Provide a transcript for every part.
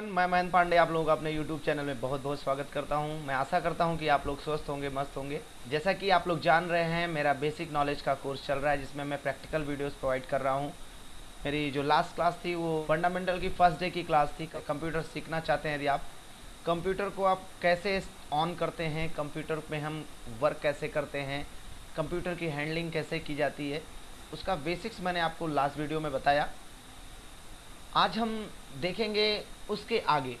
Everyone मैं महेंद्र पांडे आप लोगों का अपने यूट्यूब चैनल में बहुत बहुत स्वागत करता हूँ। मैं आशा करता हूँ कि आप लोग स्वस्थ होंगे, मस्त होंगे। जैसा कि आप लोग जान रहे हैं, मेरा बेसिक नॉलेज का कोर्स चल रहा है, जिसमें मैं प्रैक्टिकल वीडियोस प्रोवाइड कर रहा हूँ। मेरी जो लास्ट क्लास थी, वो फंडामेंटल की फ़र्स्ट डे की क्लास थी। कंप्यूटर सीखना चाहते हैं यदि आप। कंप्यूटर को आप कैसे ऑन करते हैं? कंप्यूटर में हम वर्क कैसे करते हैं? कंप्यूटर की हैंडलिंग कैसे की जाती है? उसका बेसिक्स मैंने आपको लास्ट वीडियो में बताया। आज हम देखेंगे उसके आगे।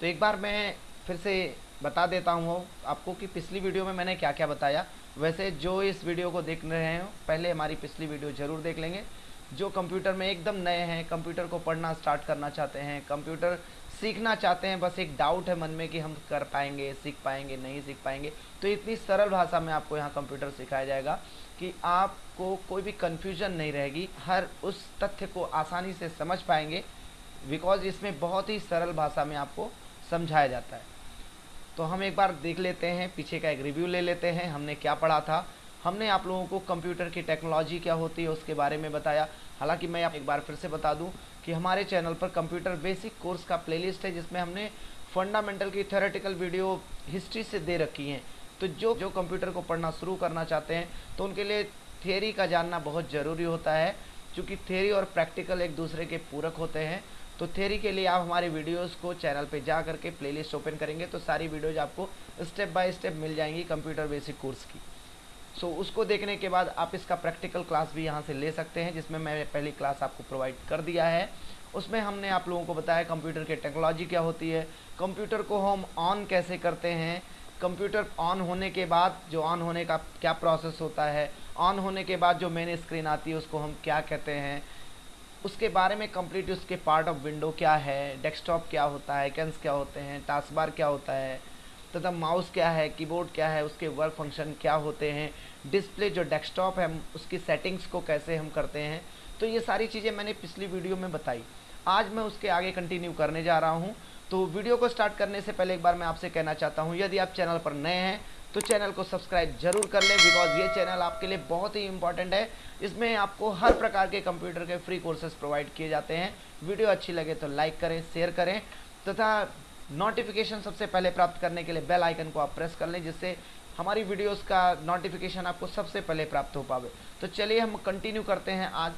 तो एक बार मैं फिर से बता देता हूँ आपको कि पिछली वीडियो में मैंने क्या क्या बताया। वैसे जो इस वीडियो को देख रहे हैं, पहले हमारी पिछली वीडियो ज़रूर देख लेंगे। जो कंप्यूटर में एकदम नए हैं, कंप्यूटर को पढ़ना स्टार्ट करना चाहते हैं, कंप्यूटर सीखना चाहते हैं, बस एक डाउट है मन में कि हम कर पाएँगे, सीख पाएँगे, नहीं सीख पाएँगे। तो इतनी सरल भाषा में आपको यहाँ कंप्यूटर सिखाया जाएगा कि आपको कोई भी कन्फ्यूज़न नहीं रहेगी। हर उस तथ्य को आसानी से समझ पाएँगे बिकॉज़ इसमें बहुत ही सरल भाषा में आपको समझाया जाता है। तो हम एक बार देख लेते हैं, पीछे का एक रिव्यू ले लेते हैं, हमने क्या पढ़ा था। हमने आप लोगों को कंप्यूटर की टेक्नोलॉजी क्या होती है उसके बारे में बताया। हालाँकि मैं आप एक बार फिर से बता दूँ कि हमारे चैनल पर कंप्यूटर बेसिक कोर्स का प्लेलिस्ट है, जिसमें हमने फंडामेंटल की थेरेटिकल वीडियो हिस्ट्री से दे रखी हैं। तो जो जो कंप्यूटर को पढ़ना शुरू करना चाहते हैं तो उनके लिए थेरी का जानना बहुत ज़रूरी होता है, क्योंकि थेरी और प्रैक्टिकल एक दूसरे के पूरक होते हैं। तो थेरी के लिए आप हमारे वीडियोस को चैनल पे जा करके प्लेलिस्ट ओपन करेंगे तो सारी वीडियोज़ आपको स्टेप बाय स्टेप मिल जाएँगी कंप्यूटर बेसिक कोर्स की। सो so, उसको देखने के बाद आप इसका प्रैक्टिकल क्लास भी यहाँ से ले सकते हैं जिसमें मैंने पहली क्लास आपको प्रोवाइड कर दिया है। उसमें हमने आप लोगों को बताया कंप्यूटर की टेक्नोलॉजी क्या होती है कंप्यूटर को हम ऑन कैसे करते हैं कंप्यूटर ऑन होने के बाद जो ऑन होने का क्या प्रोसेस होता है ऑन होने के बाद जो मेन स्क्रीन आती है उसको हम क्या कहते हैं उसके बारे में कंप्लीट उसके पार्ट ऑफ़ विंडो क्या है डेस्कटॉप क्या होता है कैंस क्या होते हैं टास्क बार क्या होता है तथा माउस क्या है, कीबोर्ड क्या है, उसके वर्क फ़ंक्शन क्या होते हैं, डिस्प्ले जो डेस्कटॉप है उसकी सेटिंग्स को कैसे हम करते हैं तो ये सारी चीज़ें मैंने पिछली वीडियो में बताई। आज मैं उसके आगे कंटिन्यू करने जा रहा हूँ तो वीडियो को स्टार्ट करने से पहले एक बार मैं आपसे कहना चाहता हूँ, यदि आप चैनल पर नए हैं तो चैनल को सब्सक्राइब ज़रूर कर लें बिकॉज़ ये चैनल आपके लिए बहुत ही इंपॉर्टेंट है। इसमें आपको हर प्रकार के कंप्यूटर के फ्री कोर्सेज प्रोवाइड किए जाते हैं। वीडियो अच्छी लगे तो लाइक करें शेयर करें, तथा नोटिफिकेशन सबसे पहले प्राप्त करने के लिए बेल आइकन को आप प्रेस कर लें, जिससे हमारी वीडियोस का नोटिफिकेशन आपको सबसे पहले प्राप्त हो पावे। तो चलिए हम कंटिन्यू करते हैं आज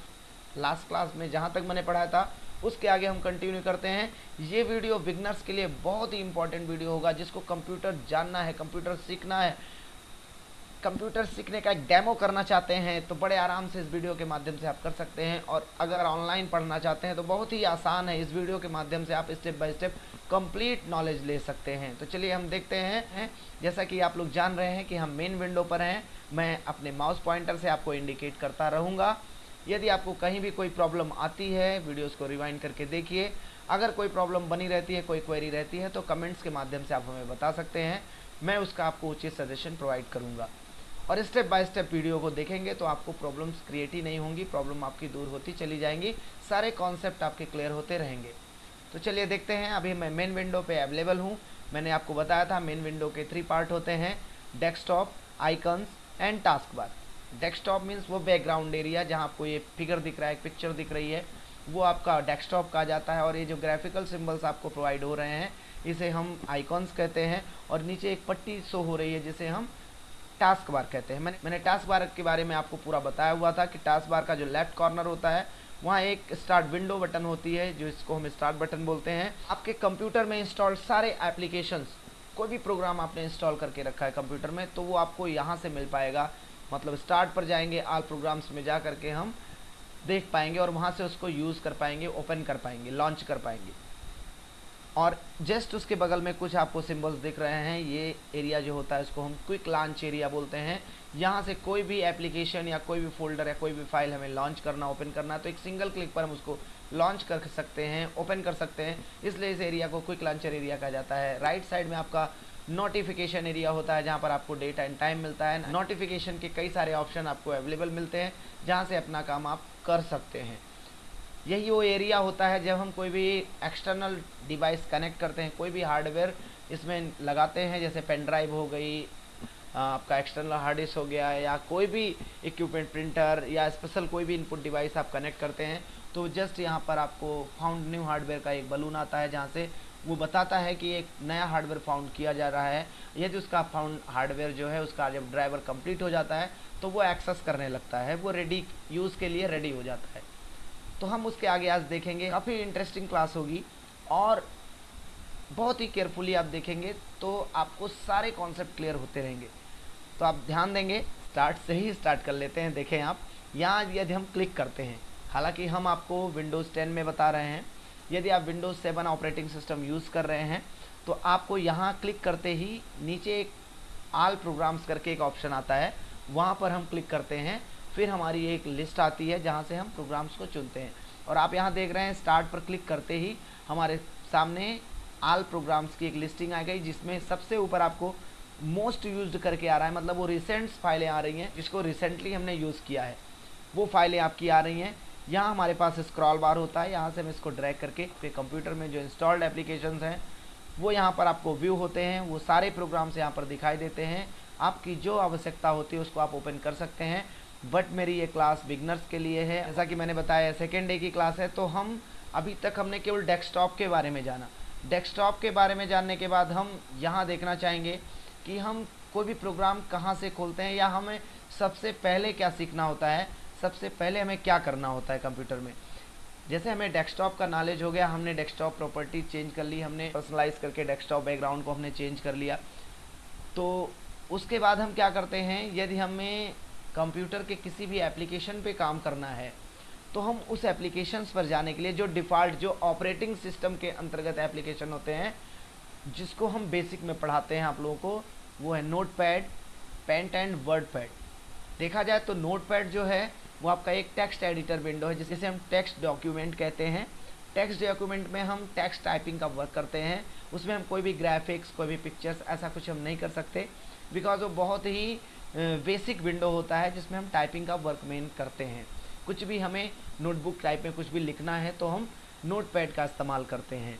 लास्ट क्लास में, जहाँ तक मैंने पढ़ाया था, उसके आगे हम कंटिन्यू करते हैं। ये वीडियो बिगनर्स के लिए बहुत ही इंपॉर्टेंट वीडियो होगा, जिसको कंप्यूटर जानना है कंप्यूटर सीखना है। कंप्यूटर सीखने का एक डेमो करना चाहते हैं तो बड़े आराम से इस वीडियो के माध्यम से आप कर सकते हैं। और अगर ऑनलाइन पढ़ना चाहते हैं तो बहुत ही आसान है इस वीडियो के माध्यम से आप step by step complete knowledge ले सकते हैं। तो चलिए हम देखते हैं। जैसा कि आप लोग जान रहे हैं कि हम मेन विंडो पर हैं। मैं अपने माउस पॉइंटर से आपको इंडिकेट करता रहूँगा। यदि आपको कहीं भी कोई प्रॉब्लम आती है, वीडियोस को रिवाइंड करके देखिए। अगर कोई प्रॉब्लम बनी रहती है, कोई क्वेरी रहती है तो कमेंट्स के माध्यम से आप हमें बता सकते हैं। मैं उसका आपको उचित सजेशन प्रोवाइड करूँगा। और स्टेप बाय स्टेप वीडियो को देखेंगे तो आपको प्रॉब्लम्स क्रिएट ही नहीं होंगी, प्रॉब्लम आपकी दूर होती चली जाएँगी, सारे कॉन्सेप्ट आपके क्लियर होते रहेंगे। तो चलिए देखते हैं, अभी मैं मेन विंडो पे अवेलेबल हूँ। मैंने आपको बताया था मेन विंडो के थ्री पार्ट होते हैं desktop icons and taskbar desktop means वो बैकग्राउंड एरिया जहाँ आपको ये फिगर दिख रहा है पिक्चर दिख रही है, वो आपका डेस्कटॉप कहा जाता है और ये जो ग्राफिकल सिम्बल्स आपको प्रोवाइड हो रहे हैं, इसे हम आइकॉन्स कहते हैं और नीचे एक पट्टी शो हो रही है जिसे हम टास्क बार कहते हैं। मैंने मैंने टास्क बार के बारे में आपको पूरा बताया हुआ था कि टास्क बार का जो लेफ़्ट कॉर्नर होता है, वहाँ एक स्टार्ट विंडो बटन होती है, जो इसको हम स्टार्ट बटन बोलते हैं। आपके कंप्यूटर में इंस्टॉल सारे एप्लीकेशंस कोई भी प्रोग्राम आपने इंस्टॉल करके रखा है कंप्यूटर में तो वो आपको यहाँ से मिल पाएगा। मतलब स्टार्ट पर जाएँगे आल प्रोग्राम्स में जा करके हम देख पाएँगे और वहाँ से उसको यूज़ कर पाएँगे ओपन कर पाएँगे लॉन्च कर पाएँगे। और जस्ट उसके बगल में कुछ आपको सिंबल्स दिख रहे हैं, ये एरिया जो होता है, इसको हम क्विक लॉन्च एरिया बोलते हैं। यहाँ से कोई भी एप्लीकेशन या कोई भी फोल्डर या कोई भी फ़ाइल हमें लॉन्च करना ओपन करना तो एक सिंगल क्लिक पर हम उसको लॉन्च कर सकते हैं ओपन कर सकते हैं। इसलिए इस एरिया को क्विक लॉन्चर एरिया कहा जाता है। राइट साइड में आपका नोटिफिकेशन एरिया होता है, जहाँ पर आपको डेट एंड टाइम मिलता है। नोटिफिकेशन के कई सारे ऑप्शन आपको अवेलेबल मिलते हैं, जहाँ से अपना काम आप कर सकते हैं। यही वो एरिया होता है जब हम कोई भी एक्सटर्नल डिवाइस कनेक्ट करते हैं, कोई भी हार्डवेयर इसमें लगाते हैं, जैसे पेन ड्राइव हो गई आपका एक्सटर्नल हार्ड डिस्क हो गया, या कोई भी इक्विपमेंट प्रिंटर या स्पेशल कोई भी इनपुट डिवाइस आप कनेक्ट करते हैं तो जस्ट यहाँ पर आपको फाउंड न्यू हार्डवेयर का एक बलून आता है, जहाँ से वो बताता है कि एक नया हार्डवेयर फाउंड किया जा रहा है। यदि उसका फाउंड हार्डवेयर जो है, उसका जब ड्राइवर कंप्लीट हो जाता है तो वो एक्सेस करने लगता है, वो रेडी यूज़ के लिए रेडी हो जाता है। तो हम उसके आगे आज देखेंगे। काफ़ी इंटरेस्टिंग क्लास होगी और बहुत ही केयरफुली आप देखेंगे तो आपको सारे कॉन्सेप्ट क्लियर होते रहेंगे। तो आप ध्यान देंगे स्टार्ट से ही स्टार्ट कर लेते हैं, देखें आप। यहाँ यदि हम क्लिक करते हैं, हालाँकि हम आपको विंडोज़ 10 में बता रहे हैं, यदि आप विंडोज़ 7 ऑपरेटिंग सिस्टम यूज़ कर रहे हैं तो आपको यहाँ क्लिक करते ही नीचे एक आल प्रोग्राम्स करके एक ऑप्शन आता है, वहाँ पर हम क्लिक करते हैं फिर हमारी एक लिस्ट आती है जहाँ से हम प्रोग्राम्स को चुनते हैं। और आप यहाँ देख रहे हैं स्टार्ट पर क्लिक करते ही हमारे सामने आल प्रोग्राम्स की एक लिस्टिंग आ गई, जिसमें सबसे ऊपर आपको मोस्ट यूज्ड करके आ रहा है। मतलब वो रिसेंट्स फाइलें आ रही हैं, जिसको रिसेंटली हमने यूज़ किया है। वो फाइलें आपकी आ रही हैं। यहाँ हमारे पास स्क्रॉल बार होता है। यहाँ से हम इसको ड्रैग करके फिर कंप्यूटर में जो इंस्टॉल्ड एप्लीकेशन हैं, वो यहाँ पर आपको व्यू होते हैं। वो सारे प्रोग्राम्स यहाँ पर दिखाई देते हैं। आपकी जो आवश्यकता होती है, उसको आप ओपन कर सकते हैं। बट मेरी ये क्लास बिगनर्स के लिए है। जैसा कि मैंने बताया सेकेंड डे की क्लास है तो हम अभी तक हमने केवल डेस्कटॉप के बारे में जाना। डेस्कटॉप के बारे में जानने के बाद हम यहाँ देखना चाहेंगे कि हम कोई भी प्रोग्राम कहाँ से खोलते हैं या हमें सबसे पहले क्या सीखना होता है, सबसे पहले हमें क्या करना होता है कंप्यूटर में। जैसे हमें डेस्कटॉप का नॉलेज हो गया, हमने डेस्कटॉप प्रॉपर्टी चेंज कर ली, हमने पर्सनलाइज करके डेस्कटॉप बैकग्राउंड को हमने चेंज कर लिया। तो उसके बाद हम क्या करते हैं, यदि हमें कंप्यूटर के किसी भी एप्लीकेशन पे काम करना है तो हम उस एप्लीकेशंस पर जाने के लिए जो डिफ़ॉल्ट, जो ऑपरेटिंग सिस्टम के अंतर्गत एप्लीकेशन होते हैं, जिसको हम बेसिक में पढ़ाते हैं आप लोगों को, वो है notepad paint and word pad देखा जाए तो नोट पैड जो है, वो आपका एक टेक्स्ट एडिटर विंडो है, जिसे हम टेक्स्ट डॉक्यूमेंट कहते हैं। टेक्स्ट डॉक्यूमेंट में हम टेक्स्ट टाइपिंग का वर्क करते हैं, उसमें हम कोई भी ग्राफिक्स, कोई भी पिक्चर्स, ऐसा कुछ हम नहीं कर सकते, बिकॉज़ वो बहुत ही बेसिक विंडो होता है जिसमें हम टाइपिंग का वर्क मेन करते हैं। कुछ भी हमें नोटबुक टाइप में कुछ भी लिखना है तो हम नोट पैड का इस्तेमाल करते हैं।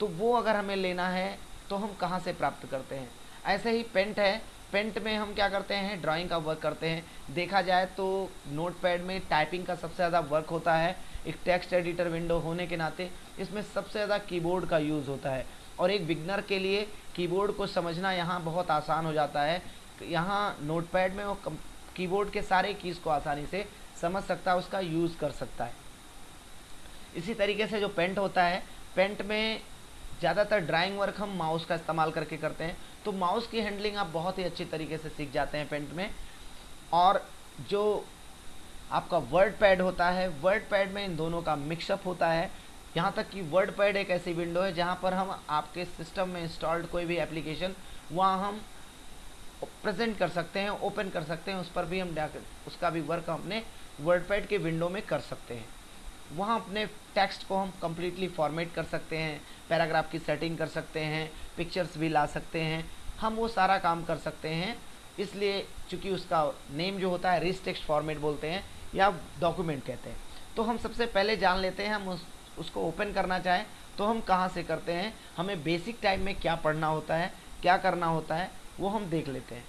तो वो अगर हमें लेना है तो हम कहाँ से प्राप्त करते हैं? ऐसे ही पेंट है। पेंट में हम क्या करते हैं? ड्राइंग का वर्क करते हैं। देखा जाए तो नोट पैड में टाइपिंग का सबसे ज़्यादा वर्क होता है। एक टेक्स्ट एडिटर विंडो होने के नाते इसमें सबसे ज़्यादा कीबोर्ड का यूज़ होता है। और एक बिगनर के लिए कीबोर्ड को समझना यहाँ बहुत आसान हो जाता है। यहाँ नोट पैड में वो कीबोर्ड के सारे कीज़ को आसानी से समझ सकता है, उसका यूज़ कर सकता है। इसी तरीके से जो पेंट होता है, पेंट में ज़्यादातर ड्राइंग वर्क हम माउस का इस्तेमाल करके करते हैं तो माउस की हैंडलिंग आप बहुत ही अच्छी तरीके से सीख जाते हैं पेंट में। और जो आपका वर्ड पैड होता है वर्ड पैड में इन दोनों का मिक्सअप होता है। यहाँ तक कि वर्ड पैड एक ऐसी विंडो है, जहाँ पर हम आपके सिस्टम में इंस्टॉल्ड कोई भी एप्लीकेशन, वहाँ हम प्रेजेंट कर सकते हैं ओपन कर सकते हैं उस पर भी हम उसका भी वर्क अपने वर्ड पैड के विंडो में कर सकते हैं। वहाँ अपने टेक्स्ट को हम कम्प्लीटली फॉर्मेट कर सकते हैं पैराग्राफ की सेटिंग कर सकते हैं पिक्चर्स भी ला सकते हैं हम वो सारा काम कर सकते हैं। इसलिए चूँकि उसका नेम जो होता है रिस टेक्स्ट फॉर्मेट बोलते हैं या डॉक्यूमेंट कहते हैं तो हम सबसे पहले जान लेते हैं हम उस, उसको ओपन करना चाहें तो हम कहाँ से करते हैं हमें बेसिक टाइम में क्या पढ़ना होता है क्या करना होता है वो हम देख लेते हैं।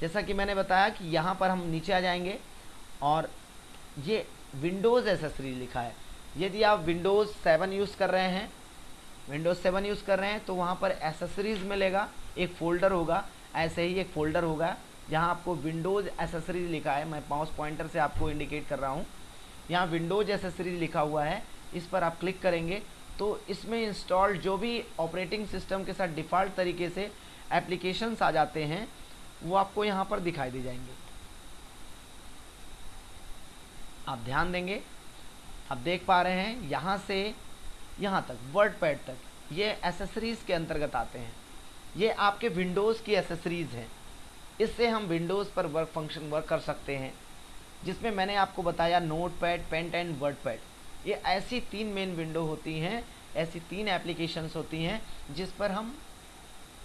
जैसा कि मैंने बताया कि यहाँ पर हम नीचे आ जाएँगे और ये विंडोज़ एसेसरी लिखा है। यदि आप विंडोज़ सेवन यूज़ कर रहे हैं, विंडोज़ सेवन यूज़ कर रहे हैं तो वहाँ पर एसेसरीज़ मिलेगा, एक फ़ोल्डर होगा, ऐसे ही एक फ़ोल्डर होगा, जहाँ आपको विंडोज़ एसेसरीज लिखा है। मैं माउस पॉइंटर से आपको इंडिकेट कर रहा हूँ। यहाँ विंडोज़ एसेसरीज लिखा हुआ है, इस पर आप क्लिक करेंगे तो इसमें इंस्टॉल जो भी ऑपरेटिंग सिस्टम के साथ डिफ़ॉल्ट तरीके से एप्लीकेशंस आ जाते हैं, वो आपको यहाँ पर दिखाई दे जाएँगे। आप ध्यान देंगे, आप देख पा रहे हैं, यहाँ से यहाँ तक वर्ड पैड तक, ये एसेसरीज़ के अंतर्गत आते हैं। ये आपके विंडोज़ की एसेसरीज़ हैं। इससे हम विंडोज़ पर वर्क फ़ंक्शन वर्क कर सकते हैं, जिसमें मैंने आपको बताया notepad paint and word pad ये ऐसी तीन मेन विंडो होती हैं, ऐसी तीन एप्लीकेशंस होती हैं, जिस पर हम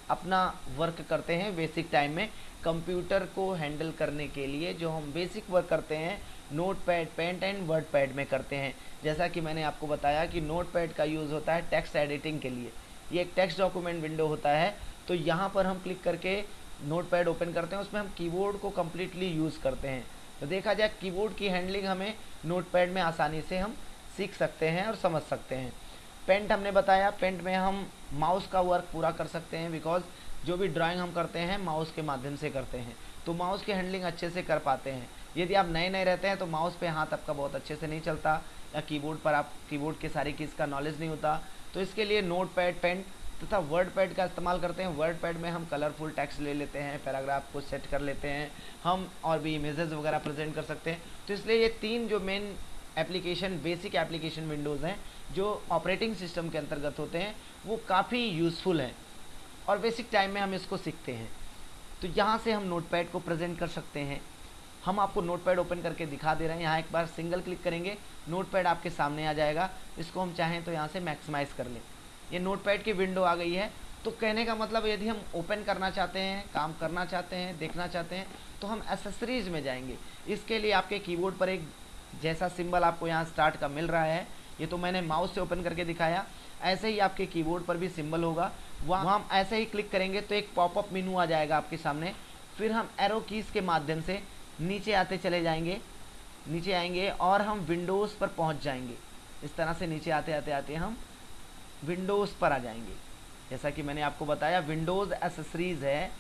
अपना वर्क करते हैं बेसिक टाइम में। कंप्यूटर को हैंडल करने के लिए जो हम बेसिक वर्क करते हैं notepad paint and word pad में करते हैं। जैसा कि मैंने आपको बताया कि नोट पैड का यूज़ होता है टेक्स्ट एडिटिंग के लिए। ये एक टेक्स्ट डॉक्यूमेंट विंडो होता है। तो यहाँ पर हम क्लिक करके नोट पैड ओपन करते हैं, उसमें हम कीबोर्ड को कम्प्लीटली यूज़ करते हैं। तो देखा जाए कीबोर्ड की हैंडलिंग हमें नोट पैड में आसानी से हम सीख सकते हैं और समझ सकते हैं। पेंट हमने बताया, पेंट में हम माउस का वर्क पूरा कर सकते हैं बिकॉज़ जो भी ड्राइंग हम करते हैं, माउस के माध्यम से करते हैं। तो माउस की हैंडलिंग अच्छे से कर पाते हैं। यदि आप नए नए रहते हैं तो माउस पे हाथ आपका बहुत अच्छे से नहीं चलता, या कीबोर्ड पर आप कीबोर्ड के सारी चीज़ का नॉलेज नहीं होता। तो इसके लिए नोट पैड पेन तथा वर्ड पैड का इस्तेमाल करते हैं। वर्ड पैड में हम कलरफुल टेक्स्ट ले लेते हैं पैराग्राफ को सेट कर लेते हैं। हम और भी इमेजेस वगैरह प्रेजेंट कर सकते हैं। तो इसलिए ये तीन जो main application, basic application windows हैं, जो ऑपरेटिंग सिस्टम के अंतर्गत होते हैं, वो काफ़ी यूज़फुल हैं और बेसिक टाइम में हम इसको सीखते हैं। तो यहाँ से हम नोट पैड को प्रेजेंट कर सकते हैं। हम आपको नोट पैड ओपन करके दिखा दे रहे हैं। यहाँ एक बार सिंगल क्लिक करेंगे नोट पैड आपके सामने आ जाएगा। इसको हम चाहें तो यहाँ से मैक्सिमाइज़ कर लें। ये नोट पैड की विंडो आ गई है। तो कहने का मतलब यदि हम ओपन करना चाहते हैं, काम करना चाहते हैं, देखना चाहते हैं तो हम एसेसरीज में जाएँगे। इसके लिए आपके कीबोर्ड पर एक जैसा सिंबल आपको यहाँ स्टार्ट का मिल रहा है, ये तो मैंने माउस से ओपन करके दिखाया। ऐसे ही आपके कीबोर्ड पर भी सिंबल होगा। वहाँ हम ऐसे ही क्लिक करेंगे तो एक पॉपअप मेनू आ जाएगा आपके सामने। फिर हम एरो कीज़ के माध्यम से नीचे आते चले जाएँगे। नीचे आएँगे और हम विंडोज़ पर पहुँच जाएँगे। इस तरह से नीचे आते आते आते हम विंडोज़ पर आ जाएँगे। जैसा कि मैंने आपको बताया विंडोज़ एसेसरीज़ है।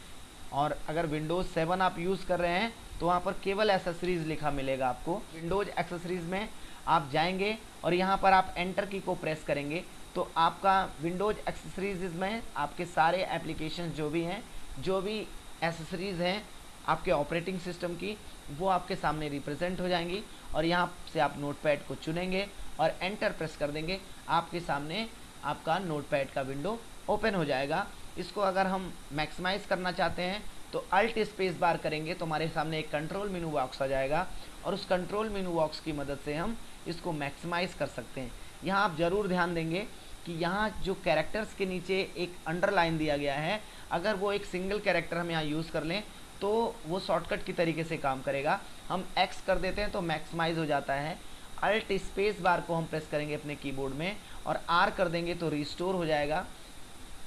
और अगर विंडोज़ सेवन आप यूज़ कर रहे हैं तो वहाँ पर केवल एसेसरीज़ लिखा मिलेगा आपको। विंडोज़ एक्सेसरीज़ में आप जाएँगे और यहाँ पर आप एंटर की को प्रेस करेंगे। तो आपका विंडोज़ एक्सेसरीज में आपके सारे एप्लीकेशन जो भी हैं, जो भी एसेसरीज़ हैं आपके ऑपरेटिंग सिस्टम की, वो आपके सामने रिप्रेजेंट हो जाएँगी और यहाँ से आप नोट को चुनेंगे और एंटर प्रेस कर देंगे। आपके सामने आपका नोट का विंडो ओपन हो जाएगा। इसको अगर हम मैक्सिमाइज़ करना चाहते हैं तो अल्ट स्पेस बार करेंगे तो हमारे सामने एक कंट्रोल मेनू बॉक्स आ जाएगा, और उस कंट्रोल मेनू बॉक्स की मदद से हम इसको मैक्सिमाइज़ कर सकते हैं। यहाँ आप ज़रूर ध्यान देंगे कि यहाँ जो कैरेक्टर्स के नीचे एक अंडरलाइन दिया गया है, अगर वो एक सिंगल कैरेक्टर हम यहाँ यूज़ कर लें तो वो शॉर्टकट की तरीके से काम करेगा। हम एक्स कर देते हैं तो मैक्सिमाइज हो जाता है। अल्ट स्पेस बार को हम प्रेस करेंगे अपने कीबोर्ड में, और आर कर देंगे तो रिस्टोर हो जाएगा।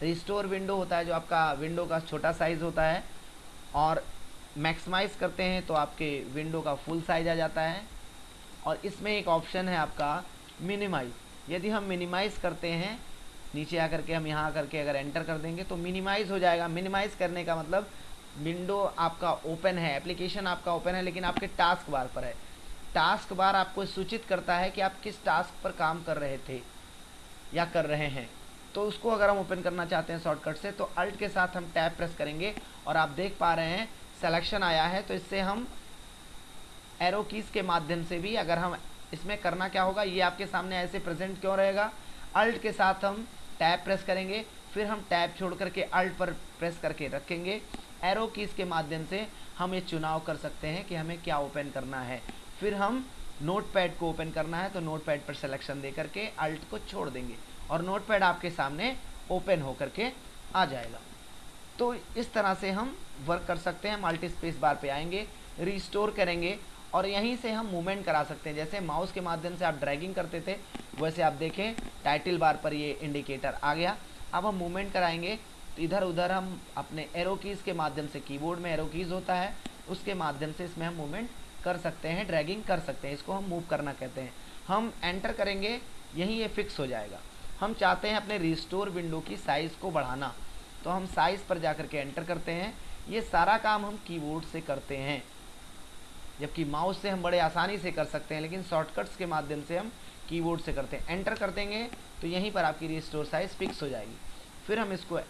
रिस्टोर विंडो होता है, जो आपका विंडो का छोटा साइज़ होता है और मैक्सिमाइज़ करते हैं तो आपके विंडो का फुल साइज़ आ जाता है। और इसमें एक ऑप्शन है आपका मिनिमाइज यदि हम मिनिमाइज़ करते हैं, नीचे आकर के हम यहाँ करके अगर एंटर कर देंगे तो मिनिमाइज़ हो जाएगा। मिनिमाइज़ करने का मतलब विंडो आपका ओपन है एप्लीकेशन आपका ओपन है, लेकिन आपके टास्क बार पर है। टास्क बार आपको सूचित करता है कि आप किस टास्क पर काम कर रहे थे या कर रहे हैं। तो उसको अगर हम ओपन करना चाहते हैं शॉर्टकट से तो अल्ट के साथ हम टैप प्रेस करेंगे और आप देख पा रहे हैं सिलेक्शन आया है तो इससे हम एरो कीज़ के माध्यम से भी अगर हम इसमें करना क्या होगा, ये आपके सामने ऐसे प्रेजेंट क्यों रहेगा? अल्ट के साथ हम टैप प्रेस करेंगे, फिर हम टैप छोड़ करके अल्ट पर प्रेस करके रखेंगे। एरो कीज़ के माध्यम से हम ये चुनाव कर सकते हैं कि हमें क्या ओपन करना है। फिर हम नोट पैड को ओपन करना है तो नोट पैड पर सिलेक्शन दे करके अल्ट को छोड़ देंगे। और नोट पैड आपके सामने ओपन होकर के आ जाएगा। तो इस तरह से हम वर्क कर सकते हैं मल्टी स्पेस बार पे आएँगे रिस्टोर करेंगे और यहीं से हम मूवमेंट करा सकते हैं। जैसे माउस के माध्यम से आप ड्रैगिंग करते थे, वैसे आप देखें टाइटल बार पर ये इंडिकेटर आ गया। अब हम मूवमेंट कराएँगे तो इधर उधर हम अपने एरो कीज़ के माध्यम से कीबोर्ड में एरो कीज़ होता है, उसके माध्यम से इसमें हम मूवमेंट कर सकते हैं ड्रैगिंग कर सकते हैं, इसको हम मूव करना कहते हैं। हम एंटर करेंगे, यहीं ये फिक्स हो जाएगा। हम चाहते हैं अपने रिस्टोर विंडो की साइज़ को बढ़ाना। तो हम साइज़ पर जा कर के एंटर करते हैं। ये सारा काम हम कीबोर्ड से करते हैं। जबकि माउस से हम बड़े आसानी से कर सकते हैं, लेकिन शॉर्टकट्स के माध्यम से हम कीबोर्ड से करते हैं। एंटर कर देंगे तो यहीं पर आपकी रिस्टोर साइज़ फिक्स हो जाएगी। फिर हम इसको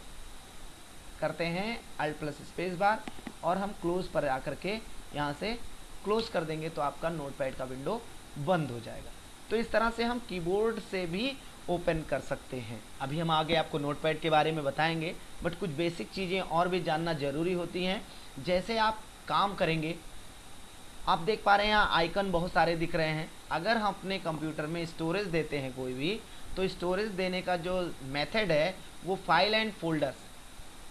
करते हैं अल्ट प्लस स्पेस बार और हम क्लोज़ पर आकर के यहाँ से क्लोज़ कर देंगे तो आपका नोट पैड का विंडो बंद हो जाएगा। तो इस तरह से हम कीबोर्ड से भी ओपन कर सकते हैं। अभी हम आगे आपको नोट पैड के बारे में बताएँगे, बट कुछ बेसिक चीज़ें और भी जानना ज़रूरी होती हैं। जैसे आप काम करेंगे, आप देख पा रहे हैं यहाँ आइकन बहुत सारे दिख रहे हैं। अगर हम अपने कंप्यूटर में स्टोरेज देते हैं कोई भी तो स्टोरेज देने का जो मेथड है, वो फ़ाइल एंड फोल्डर्स।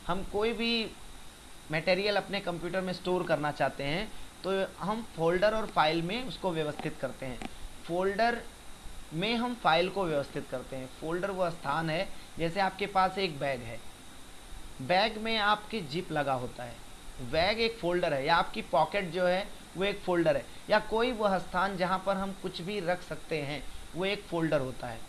हम कोई भी मटेरियल अपने कंप्यूटर में स्टोर करना चाहते हैं तो हम फोल्डर और फ़ाइल में उसको व्यवस्थित करते हैं। फोल्डर में हम फ़ाइल को व्यवस्थित करते हैं। फोल्डर वो स्थान है, जैसे आपके पास एक बैग है। बैग में आपकी जिप लगा होता है। बैग एक फोल्डर है, या आपकी पॉकेट जो है, वो एक फोल्डर है। या कोई वह स्थान जहाँ पर हम कुछ भी रख सकते हैं, वो एक फोल्डर होता है।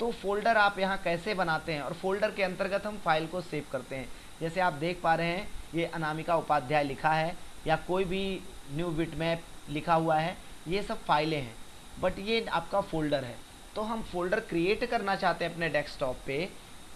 तो फोल्डर आप यहाँ कैसे बनाते हैं? और फोल्डर के अंतर्गत हम फ़ाइल को सेव करते हैं। जैसे आप देख पा रहे हैं, ये अनामिका उपाध्याय लिखा है, या कोई भी न्यू बिट मैप लिखा हुआ है, ये सब फाइलें हैं। बट ये आपका फोल्डर है। तो हम फोल्डर क्रिएट करना चाहते हैं अपने डेस्कटॉप पे,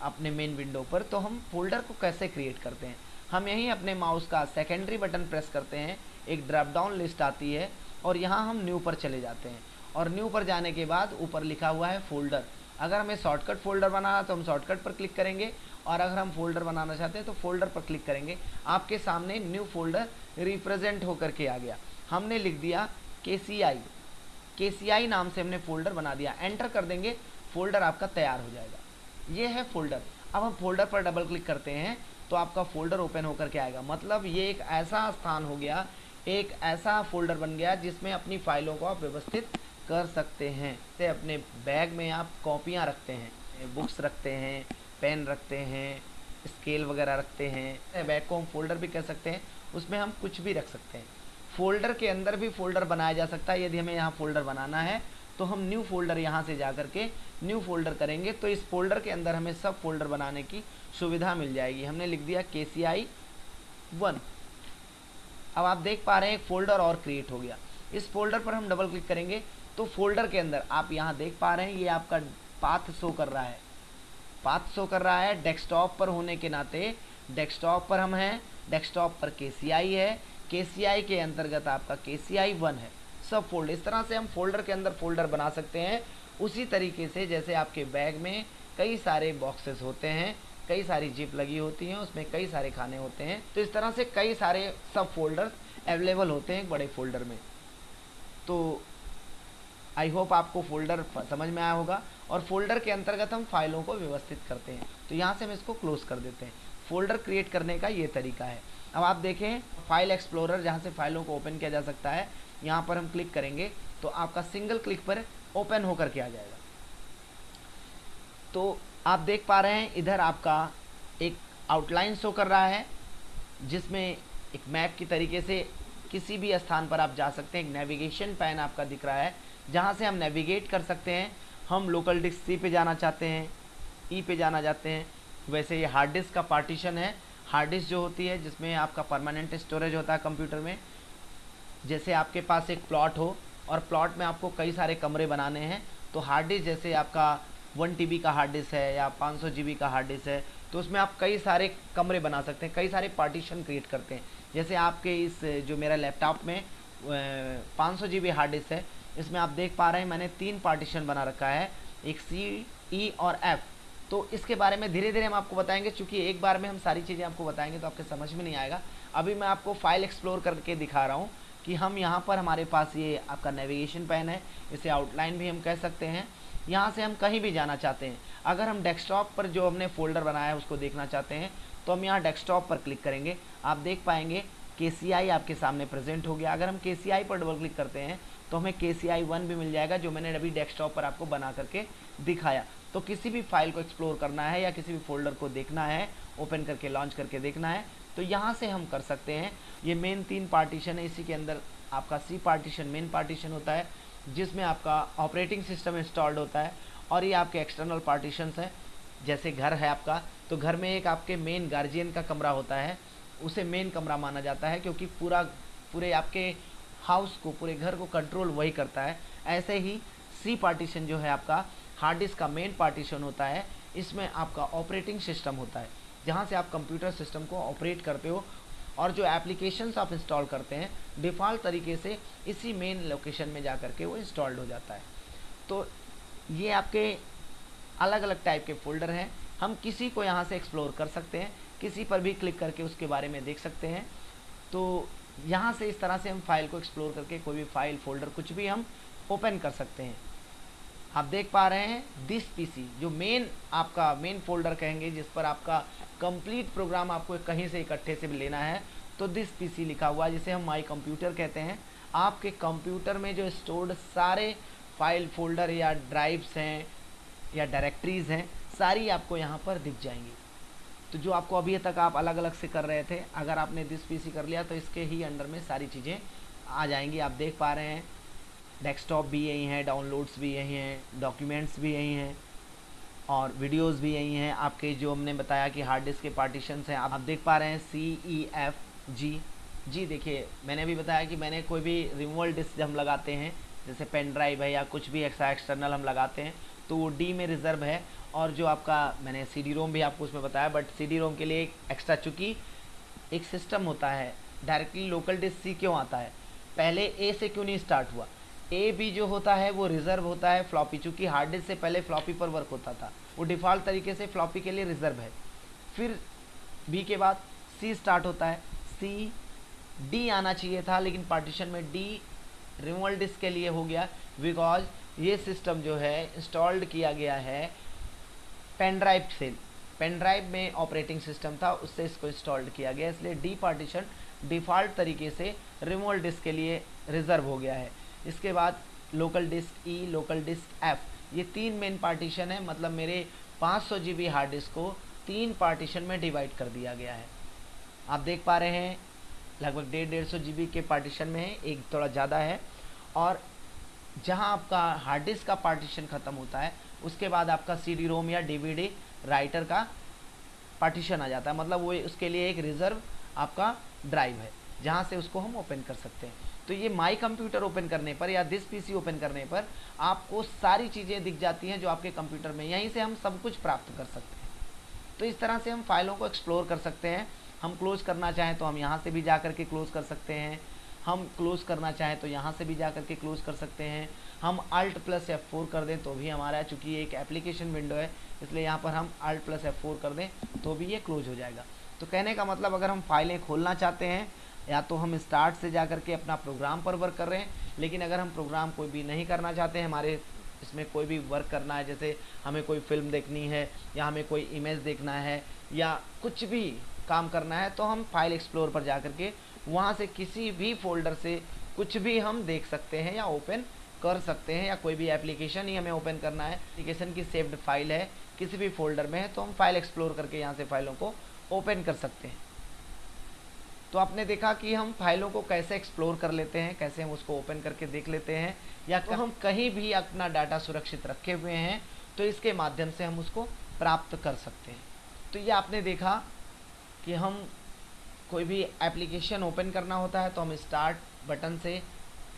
अपने मेन विंडो पर तो हम फोल्डर को कैसे क्रिएट करते हैं? हम यहीं अपने माउस का सेकेंडरी बटन प्रेस करते हैं, एक ड्रॉप डाउन लिस्ट आती है, और यहाँ हम न्यू पर चले जाते हैं। और न्यू पर जाने के बाद ऊपर लिखा हुआ है फोल्डर अगर हमें शॉर्टकट फोल्डर बनाना तो हम शॉर्टकट पर क्लिक करेंगे, और अगर हम फोल्डर बनाना चाहते हैं तो फोल्डर पर क्लिक करेंगे। आपके सामने न्यू फोल्डर रिप्रेजेंट होकर के आ गया। हमने लिख दिया के सी आई के नाम से हमने फोल्डर बना दिया। एंटर कर देंगे, फोल्डर आपका तैयार हो जाएगा। ये है फोल्डर। अब हम फोल्डर पर डबल क्लिक करते हैं तो आपका फोल्डर ओपन होकर के आएगा। मतलब ये एक ऐसा स्थान हो गया, एक ऐसा फोल्डर बन गया जिसमें अपनी फाइलों को आप व्यवस्थित कर सकते हैं। जैसे अपने बैग में आप कॉपियाँ रखते हैं, बुक्स रखते हैं, पेन रखते हैं, स्केल वगैरह रखते हैं। बैग को हम फोल्डर भी कह सकते हैं, उसमें हम कुछ भी रख सकते हैं। फोल्डर के अंदर भी फोल्डर बनाया जा सकता है, यदि हमें यहाँ फोल्डर बनाना है तो हम न्यू फोल्डर यहाँ से जा करके न्यू फोल्डर करेंगे तो इस फोल्डर के अंदर हमें सब फोल्डर बनाने की सुविधा मिल जाएगी। हमने लिख दिया के सी आई वन अब आप देख पा रहे हैं, एक फोल्डर और क्रिएट हो गया। इस फोल्डर पर हम डबल क्लिक करेंगे तो फोल्डर के अंदर आप यहाँ देख पा रहे हैं, ये आपका पाथ शो कर रहा है। पाथ शो कर रहा है डेस्कटॉप पर होने के नाते डेस्कटॉप पर हम हैं डेस्कटॉप पर के है के के अंतर्गत आपका के वन है। सब फोल्ड इस तरह से हम फोल्डर के अंदर फोल्डर बना सकते हैं। उसी तरीके से जैसे आपके बैग में कई सारे बॉक्सेस होते हैं, कई सारी जिप लगी होती हैं, उसमें कई सारे खाने होते हैं। तो इस तरह से कई सारे सब फोल्डर अवेलेबल होते हैं बड़े फोल्डर में। तो आई होप आपको फोल्डर समझ में आया होगा। और फोल्डर के अंतर्गत हम फाइलों को व्यवस्थित करते हैं। तो यहाँ से हम इसको क्लोज कर देते हैं। फोल्डर क्रिएट करने का ये तरीका है। अब आप देखें फ़ाइल एक्सप्लोरर जहाँ से फाइलों को ओपन किया जा सकता है, यहाँ पर हम क्लिक करेंगे तो आपका सिंगल क्लिक पर ओपन होकर के आ जाएगा। तो आप देख पा रहे हैं, इधर आपका एक आउटलाइन शो कर रहा है, जिसमें एक मैप की तरीके से किसी भी स्थान पर आप जा सकते हैं, एक नेविगेशन पैन आपका दिख रहा है, जहाँ से हम नेविगेट कर सकते हैं। हम लोकल डिस्क सी पे जाना चाहते हैं ई e पे जाना चाहते हैं, वैसे ये हार्ड डिस्क का पार्टीशन है हार्ड डिस्क जो होती है, जिसमें आपका परमानेंट स्टोरेज होता है कंप्यूटर में, जैसे आपके पास एक प्लॉट हो, और प्लॉट में आपको कई सारे कमरे बनाने हैं तो हार्ड डिस्क जैसे आपका वन टीबी का हार्ड डिस्क है या पाँच सौ का हार्ड डिस्क है तो उसमें आप कई सारे कमरे बना सकते हैं, कई सारे पार्टीशन क्रिएट करते हैं। जैसे आपके इस, जो मेरा लैपटॉप में पाँच सौ हार्ड डिस्क है, इसमें आप देख पा रहे हैं, मैंने तीन पार्टीशन बना रखा है, एक सी ई e और एफ़ तो इसके बारे में धीरे धीरे हम आपको बताएँगे क्योंकि एक बार में हम सारी चीज़ें आपको बताएँगे तो आपके समझ में नहीं आएगा। अभी मैं आपको फ़ाइल एक्सप्लोर करके दिखा रहा हूँ कि हम यहाँ पर हमारे पास ये आपका नेविगेशन पैन है, इसे आउटलाइन भी हम कह सकते हैं। यहाँ से हम कहीं भी जाना चाहते हैं। अगर हम डेस्कटॉप पर जो हमने फोल्डर बनाया है, उसको देखना चाहते हैं तो हम यहाँ डेस्कटॉप पर क्लिक करेंगे। आप देख पाएँगे के आपके सामने प्रेजेंट हो गया। अगर हम के पर डबल क्लिक करते हैं तो हमें के सी भी मिल जाएगा, जो मैंने अभी डेस्कटॉप पर आपको बना करके दिखाया। तो किसी भी फ़ाइल को एक्सप्लोर करना है या किसी भी फोल्डर को देखना है, ओपन करके, लॉन्च करके देखना है तो यहाँ से हम कर सकते हैं। ये मेन तीन पार्टीशन है, इसी के अंदर आपका सी पार्टीशन मेन पार्टीशन होता है, जिसमें आपका ऑपरेटिंग सिस्टम इंस्टॉल्ड होता है, और ये आपके एक्सटर्नल पार्टीशंस हैं। जैसे घर है आपका तो घर में एक आपके मेन गार्जियन का कमरा होता है, उसे मेन कमरा माना जाता है, क्योंकि पूरा, पूरे आपके हाउस को, पूरे घर को कंट्रोल वही करता है। ऐसे ही सी पार्टीशन जो है आपका हार्ड डिस्क का मेन पार्टीशन होता है, इसमें आपका ऑपरेटिंग सिस्टम होता है। जहाँ से आप कंप्यूटर सिस्टम को ऑपरेट करते हो और जो एप्लीकेशंस आप इंस्टॉल करते हैं डिफ़ॉल्ट तरीके से इसी मेन लोकेशन में जा करके वो इंस्टॉल्ड हो जाता है। तो ये आपके अलग अलग टाइप के फोल्डर हैं। हम किसी को यहाँ से एक्सप्लोर कर सकते हैं, किसी पर भी क्लिक करके उसके बारे में देख सकते हैं। तो यहाँ से इस तरह से हम फ़ाइल को एक्सप्लोर करके कोई भी फ़ाइल फोल्डर कुछ भी हम ओपन कर सकते हैं। आप देख पा रहे हैं दिस पीसी जो मेन आपका मेन फोल्डर कहेंगे, जिस पर आपका कंप्लीट प्रोग्राम आपको कहीं से इकट्ठे से लेना है तो दिस पीसी लिखा हुआ जिसे हम माई कंप्यूटर कहते हैं। आपके कंप्यूटर में जो स्टोर्ड सारे फ़ाइल फोल्डर या ड्राइव्स हैं, या डायरेक्टरीज हैं, सारी आपको यहाँ पर दिख जाएँगी। तो जो आपको अभी तक आप अलग अलग से कर रहे थे, अगर आपने दिस पीसी कर लिया तो इसके ही अंडर में सारी चीज़ें आ जाएँगी। आप देख पा रहे हैं डेस्कटॉप भी यही है, डाउनलोड्स भी यही हैं, डॉक्यूमेंट्स भी यही हैं और वीडियोस भी यही हैं। आपके जो हमने बताया कि हार्ड डिस्क के पार्टीशंस हैं, आप देख पा रहे हैं सी ई एफ़ जी जी देखिए, मैंने भी बताया कि मैंने कोई भी रिमूवल डिस्क हम लगाते हैं, जैसे पेन ड्राइव है या कुछ भी एक्स्ट्रा एक्सटर्नल हम लगाते हैं तो वो डी में रिज़र्व है। और जो आपका, मैंने सी डी रोम भी आपको उसमें बताया बट सी डी रोम के लिए एक एक्स्ट्रा चूँकि एक सिस्टम होता है डायरेक्टली लोकल डिस्क सी क्यों आता है? पहले ए से क्यों नहीं स्टार्ट हुआ? ए बी जो होता है, वो रिज़र्व होता है फ्लॉपी चूँकि हार्ड डिस्क से पहले फ्लॉपी पर वर्क होता था। वो डिफ़ॉल्ट तरीके से फ्लॉपी के लिए रिज़र्व है। फिर बी के बाद सी स्टार्ट होता है। सी डी आना चाहिए था, लेकिन पार्टीशन में डी रिमूवल डिस्क के लिए हो गया बिकॉज़ ये सिस्टम जो है इंस्टॉल्ड किया गया है पेनड्राइव से। पेन ड्राइव में ऑपरेटिंग सिस्टम था, उससे इसको इंस्टॉल्ड किया गया, इसलिए डी पार्टीशन डिफ़ॉल्ट तरीके से रिमूवल डिस्क के लिए रिज़र्व हो गया है। इसके बाद local disk E local disk F ये तीन मेन पार्टीशन है मतलब मेरे 500 सौ जी हार्ड डिस्क को तीन पार्टीशन में डिवाइड कर दिया गया है। आप देख पा रहे हैं, लगभग डेढ़ डेढ़ सौ जीबी के पार्टीशन में है, एक थोड़ा ज़्यादा है। और जहाँ आपका हार्ड डिस्क का पार्टीशन ख़त्म होता है, उसके बाद आपका सी डी रोम या डीवीडी राइटर का पार्टीशन आ जाता है। मतलब वो उसके लिए एक रिज़र्व आपका ड्राइव है, जहाँ से उसको हम ओपन कर सकते हैं। तो ये माई कंप्यूटर ओपन करने पर या दिस पीसी ओपन करने पर आपको सारी चीज़ें दिख जाती हैं जो आपके कंप्यूटर में। यहीं से हम सब कुछ प्राप्त कर सकते हैं। तो इस तरह से हम फाइलों को एक्सप्लोर कर सकते हैं। हम क्लोज करना चाहें तो हम यहाँ से भी जा कर के क्लोज कर सकते हैं। हम क्लोज करना चाहें तो यहाँ से भी जा कर के क्लोज कर सकते हैं। हम अल्ट प्लस एफ़ फोर कर दें तो भी हमारा, चूँकि एक एप्लीकेशन विंडो है, इसलिए यहाँ पर हम अल्ट प्लस एफ़ फोर कर दें तो भी ये क्लोज हो जाएगा। तो कहने का मतलब अगर हम फाइलें खोलना चाहते हैं या तो हम स्टार्ट से जा के अपना प्रोग्राम पर वर्क कर रहे हैं, लेकिन अगर हम प्रोग्राम कोई भी नहीं करना चाहते हैं हमारे इसमें कोई भी वर्क करना है, जैसे हमें कोई फ़िल्म देखनी है, या हमें कोई इमेज देखना है, या कुछ भी काम करना है तो हम फ़ाइल एक्सप्लोर पर जा के वहाँ से किसी भी फोल्डर से कुछ भी हम देख सकते हैं या ओपन कर सकते हैं, या कोई भी एप्लीकेशन ही हमें ओपन करना है। एप्लीकेशन की सेव्ड फ़ाइल है, किसी भी फोल्डर में है तो हम फ़ाइल एक्सप्लोर करके यहाँ से फाइलों को ओपन कर सकते हैं। तो आपने देखा कि हम फाइलों को कैसे एक्सप्लोर कर लेते हैं कैसे हम उसको ओपन करके देख लेते हैं या तो हम कहीं भी अपना डाटा सुरक्षित रखे हुए हैं तो इसके माध्यम से हम उसको प्राप्त कर सकते हैं। तो ये आपने देखा कि हम कोई भी एप्लीकेशन ओपन करना होता है तो हम स्टार्ट बटन से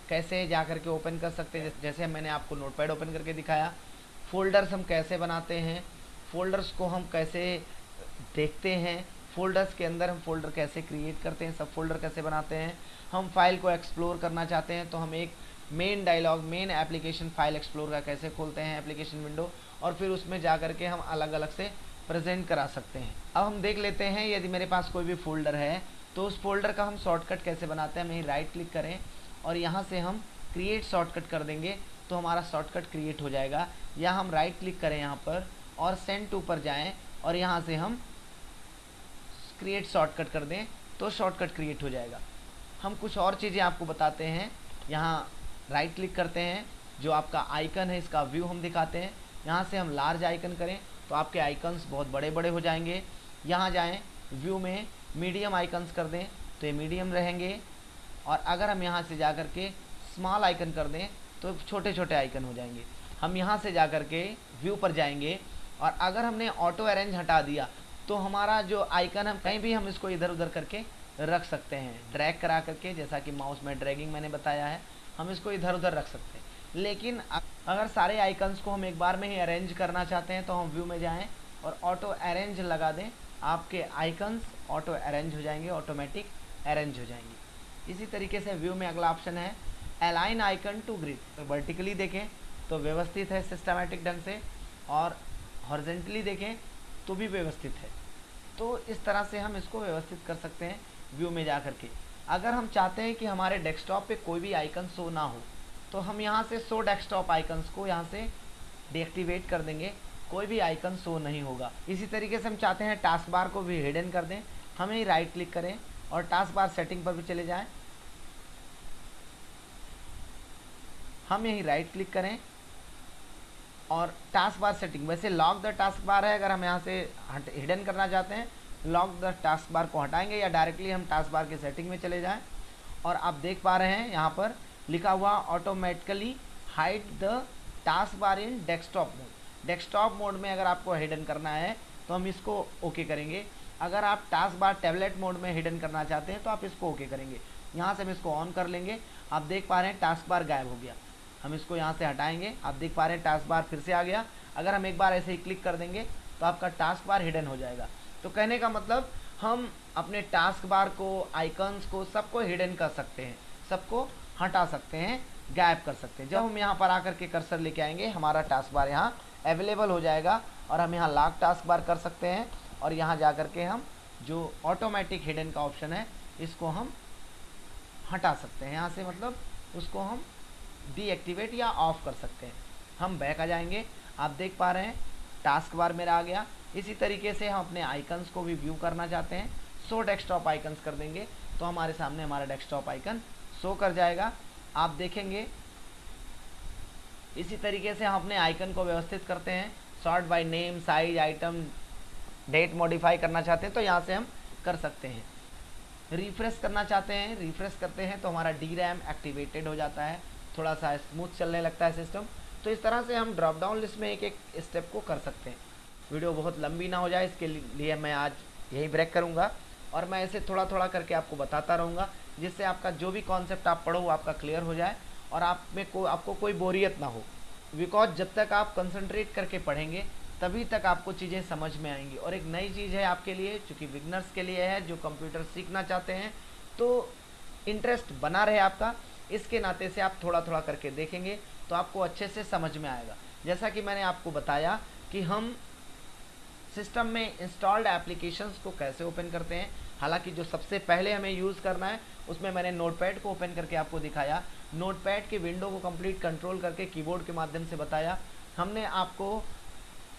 कैसे जा कर के ओपन कर सकते हैं। जैसे मैंने आपको नोटपैड ओपन करके दिखाया फ़ोल्डर्स हम कैसे बनाते हैं फ़ोल्डर्स को हम कैसे देखते हैं फ़ोल्डर्स के अंदर हम फ़ोल्डर कैसे क्रिएट करते हैं, सब फोल्डर कैसे बनाते हैं, हम फ़ाइल को एक्सप्लोर करना चाहते हैं तो हम एक main dialog main application file explore का कैसे खोलते हैं एप्लीकेशन विंडो और फिर उसमें जा कर के हम अलग अलग से प्रेजेंट करा सकते हैं। अब हम देख लेते हैं, यदि मेरे पास कोई भी फोल्डर है तो उस फोल्डर का हम शॉर्टकट कैसे बनाते हैं, हम राइट क्लिक करें, और यहाँ से हम क्रिएट शॉर्टकट कर देंगे तो हमारा शॉर्टकट क्रिएट हो जाएगा। या हम राइट क्लिक करें यहाँ पर, और सेंड टू पर जाएँ, और यहाँ से हम क्रिएट शॉर्टकट कर दें तो शॉर्टकट क्रिएट हो जाएगा। हम कुछ और चीज़ें आपको बताते हैं। यहाँ राइट क्लिक करते हैं, जो आपका आइकन है, इसका व्यू हम दिखाते हैं। यहाँ से हम लार्ज आइकन करें तो आपके आइकन्स बहुत बड़े बड़े हो जाएँगे। यहाँ जाएँ व्यू में मीडियम आइकन्स कर दें तो ये मीडियम रहेंगे। और अगर हम यहाँ से जा कर के स्मॉल आइकन कर दें तो छोटे छोटे आइकन हो जाएँगे। हम यहाँ से जा कर के व्यू पर जाएँगे, और अगर हमने ऑटो अरेंज हटा दिया तो हमारा जो आइकन है कहीं भी हम इसको इधर उधर करके रख सकते हैं। ड्रैग करा करके, जैसा कि माउस में ड्रैगिंग मैंने बताया है, हम इसको इधर उधर रख सकते हैं। लेकिन अगर सारे आइकन्स को हम एक बार में ही अरेंज करना चाहते हैं तो हम व्यू में जाएँ और ऑटो अरेंज लगा दें। आपके आइकन्स ऑटो अरेंज हो जाएँगे ऑटोमेटिक अरेंज हो जाएँगे। इसी तरीके से व्यू में अगला ऑप्शन है अलाइन आइकन टू ग्रिड तो वर्टिकली देखें तो व्यवस्थित है सिस्टमेटिक ढंग से और हॉर्जेंटली देखें तो भी व्यवस्थित है। तो इस तरह से हम इसको व्यवस्थित कर सकते हैं व्यू में जा कर के। अगर हम चाहते हैं कि हमारे डेस्कटॉप पे कोई भी आइकन शो ना हो तो हम यहाँ से शो डेस्कटॉप आइकन्स को यहाँ से डीएक्टिवेट कर देंगे। कोई भी आइकन शो नहीं होगा। इसी तरीके से हम चाहते हैं टास्क बार को भी हिडन कर दें। हम राइट क्लिक करें और टास्क बार सेटिंग पर भी चले जाएँ। हम यही राइट क्लिक करें। और टास्क बार सेटिंग वैसे लॉक द टास्क बार है, अगर हम यहाँ से हिडन करना चाहते हैं लॉक द टास्क बार को हटाएँगे या डायरेक्टली हम टास्क बार के सेटिंग में चले जाएँ। और आप देख पा रहे हैं यहाँ पर लिखा हुआ automatically hide the taskbar in desktop mode desktop mode में अगर आपको हिडन करना है तो हम इसको ओके okay करेंगे। अगर आप टास्क बार टैबलेट मोड में हिडन करना चाहते हैं तो आप इसको ओके okay करेंगे। यहाँ से हम इसको ऑन कर लेंगे। आप देख पा रहे हैं टास्क बार गायब हो गया। हम इसको यहाँ से हटाएँगे। आप देख पा रहे हैं टास्क बार फिर से आ गया। अगर हम एक बार ऐसे ही क्लिक कर देंगे तो आपका टास्क बार हिडन हो जाएगा। तो कहने का मतलब हम अपने टास्क बार को आइकन्स को सबको हिडन कर सकते हैं, सबको हटा सकते हैं गायब कर सकते हैं। जब हम यहाँ पर आकर के कर्सर लेके आएँगे, हमारा टास्क बार यहाँ अवेलेबल हो जाएगा और हम यहाँ लाख टास्क बार कर सकते हैं और यहाँ जा कर के हम जो ऑटोमेटिक हिडन का ऑप्शन है, इसको हम हटा सकते हैं। यहाँ से मतलब उसको हम डीएक्टिवेट या ऑफ़ कर सकते हैं। हम बैक आ जाएँगे। आप देख पा रहे हैं टास्क बार मेरा आ गया। इसी तरीके से हम अपने आइकन्स को भी व्यू करना चाहते हैं। सो डेस्कटॉप आइकन्स कर देंगे तो हमारे सामने हमारा डेस्कटॉप आइकन शो कर जाएगा। आप देखेंगे, इसी तरीके से हम अपने आइकन को व्यवस्थित करते हैं। Sort by name size item date modify करना चाहते हैं तो यहाँ से हम कर सकते हैं। रिफ्रेश करना चाहते हैं रिफ्रेश करते हैं तो हमारा डी रैम एक्टिवेटेड हो जाता है। थोड़ा सा स्मूथ चलने लगता है सिस्टम तो इस तरह से हम ड्रॉप डाउन लिस्ट में एक एक स्टेप को कर सकते हैं। वीडियो बहुत लंबी ना हो जाए, इसके लिए मैं आज यही ब्रेक करूँगा और मैं ऐसे थोड़ा थोड़ा करके आपको बताता रहूँगा, जिससे आपका जो भी कॉन्सेप्ट आप पढ़ो आपका क्लियर हो जाए और आप में को, आपको कोई बोरियत ना हो। बिकॉज़ जब तक आप कंसंट्रेट करके पढ़ेंगे, तभी तक आपको चीज़ें समझ में आएँगी। और एक नई चीज़ है आपके लिए, चूँकि बिगनर्स के लिए है, जो कंप्यूटर सीखना चाहते हैं तो इंटरेस्ट बना रहे आपका। इसके नाते से आप थोड़ा थोड़ा करके देखेंगे तो आपको अच्छे से समझ में आएगा। जैसा कि मैंने आपको बताया कि हम सिस्टम में इंस्टॉल्ड एप्लीकेशंस को कैसे ओपन करते हैं, हालाँकि जो सबसे पहले हमें यूज़ करना है, उसमें मैंने नोटपैड को ओपन करके आपको दिखाया। नोटपैड के विंडो को कंप्लीट कंट्रोल करके कीबोर्ड के माध्यम से बताया। हमने आपको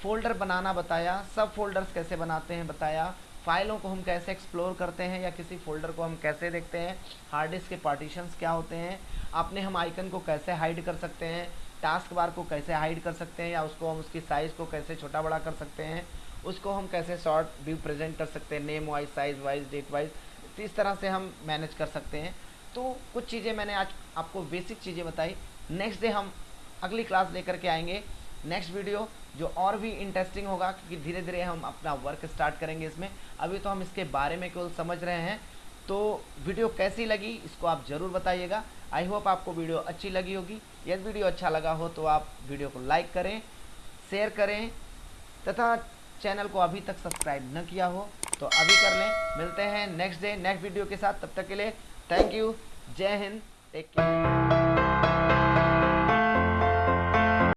फोल्डर बनाना बताया, सब फोल्डर्स कैसे बनाते हैं बताया। फाइलों को हम कैसे एक्सप्लोर करते हैं या किसी फोल्डर को हम कैसे देखते हैं? हार्ड डिस्क के पार्टीशंस क्या होते हैं? अपने हम आइकन को कैसे हाइड कर सकते हैं? टास्क बार को कैसे हाइड कर सकते हैं? या उसको हम उसकी साइज़ को कैसे छोटा बड़ा कर सकते हैं? उसको हम कैसे शॉर्ट व्यू प्रेजेंट कर सकते हैं? Name wise size wise date wise तो इस तरह से हम मैनेज कर सकते हैं। तो कुछ चीज़ें मैंने आज आपको बेसिक चीज़ें बताई। नेक्स्ट डे हम अगली क्लास लेकर के आएँगे। नेक्स्ट वीडियो जो और भी इंटरेस्टिंग होगा, क्योंकि धीरे धीरे हम अपना वर्क स्टार्ट करेंगे इसमें। अभी तो हम इसके बारे में केवल समझ रहे हैं। तो वीडियो कैसी लगी, इसको आप ज़रूर बताइएगा। आई होप आपको वीडियो अच्छी लगी होगी। यदि वीडियो अच्छा लगा हो तो आप वीडियो को लाइक करें शेयर करें, तथा चैनल को अभी तक सब्सक्राइब न किया हो तो अभी कर लें। मिलते हैं नेक्स्ट डे नेक्स्ट वीडियो के साथ। तब तक के लिए थैंक यू जय हिंद। Take care